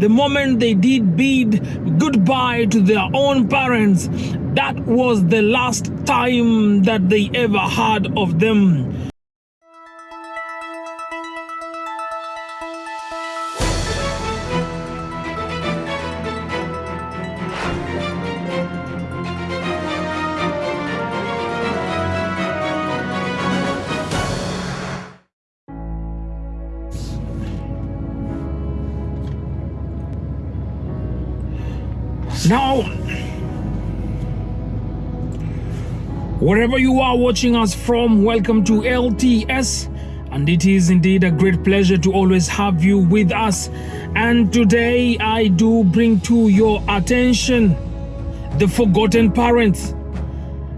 the moment they did bid goodbye to their own parents, that was the last time that they ever heard of them. Now, wherever you are watching us from, welcome to LTS. And it is indeed a great pleasure to always have you with us. And today I do bring to your attention the forgotten parents.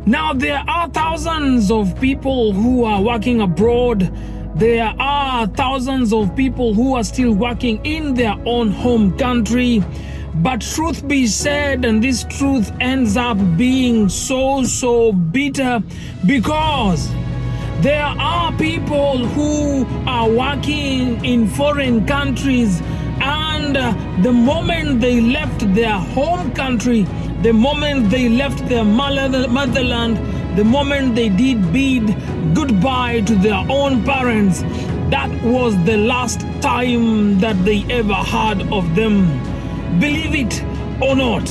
Now, there are thousands of people who are working abroad. There are thousands of people who are still working in their own home country. But truth be said, and this truth ends up being so, so bitter because there are people who are working in foreign countries and the moment they left their home country, the moment they left their motherland, the moment they did bid goodbye to their own parents, that was the last time that they ever heard of them. Believe it or not,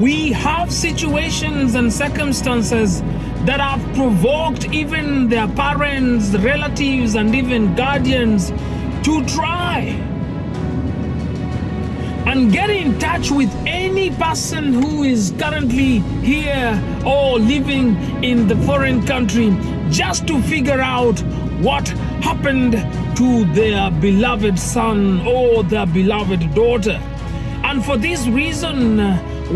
we have situations and circumstances that have provoked even their parents, relatives, and even guardians to try and get in touch with any person who is currently here or living in the foreign country just to figure out what happened to their beloved son or their beloved daughter. And for this reason,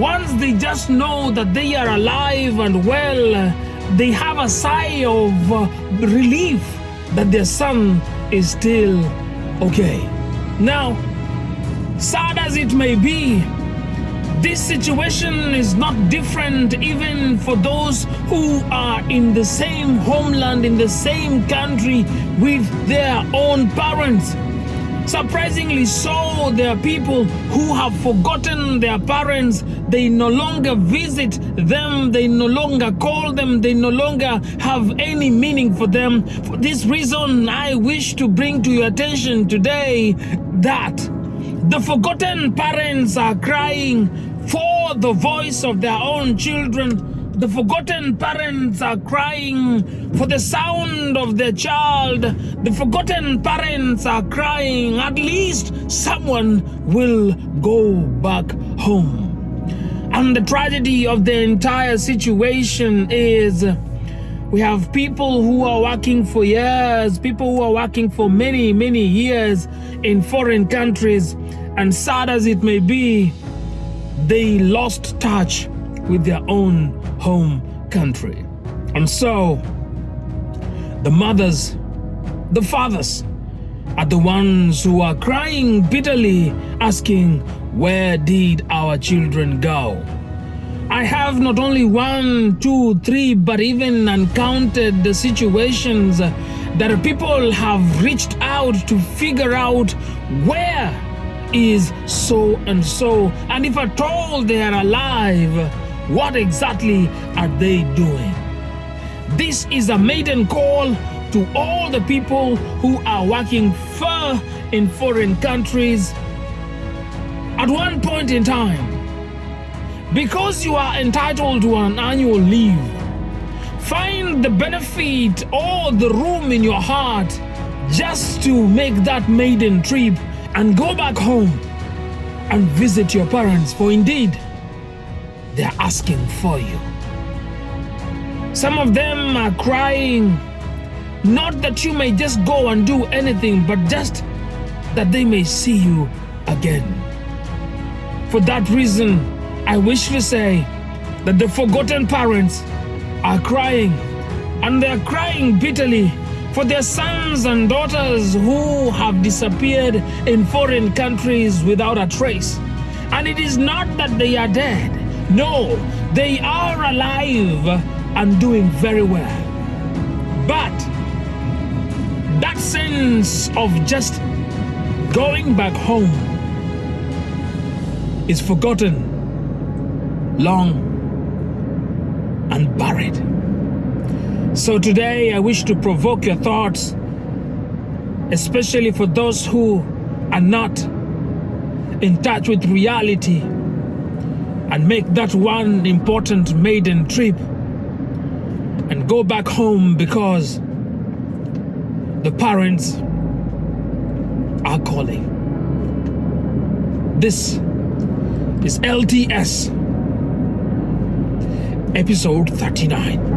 once they just know that they are alive and well, they have a sigh of uh, relief that their son is still okay. Now, sad as it may be, this situation is not different even for those who are in the same homeland, in the same country with their own parents. Surprisingly so, there are people who have forgotten their parents. They no longer visit them. They no longer call them. They no longer have any meaning for them. For this reason, I wish to bring to your attention today that the forgotten parents are crying for the voice of their own children the forgotten parents are crying for the sound of their child. The forgotten parents are crying. At least someone will go back home. And the tragedy of the entire situation is we have people who are working for years, people who are working for many, many years in foreign countries. And sad as it may be, they lost touch with their own home country. And so, the mothers, the fathers, are the ones who are crying bitterly, asking, Where did our children go? I have not only one, two, three, but even uncounted the situations that people have reached out to figure out where is so and so, and if at all they are alive, what exactly are they doing? This is a maiden call to all the people who are working far in foreign countries at one point in time. Because you are entitled to an annual leave, find the benefit or the room in your heart just to make that maiden trip and go back home and visit your parents, for indeed, asking for you. Some of them are crying, not that you may just go and do anything, but just that they may see you again. For that reason, I wish to say that the forgotten parents are crying, and they're crying bitterly for their sons and daughters who have disappeared in foreign countries without a trace. And it is not that they are dead, no, they are alive and doing very well. But that sense of just going back home is forgotten, long and buried. So today I wish to provoke your thoughts, especially for those who are not in touch with reality and make that one important maiden trip and go back home because the parents are calling. This is LTS, episode 39.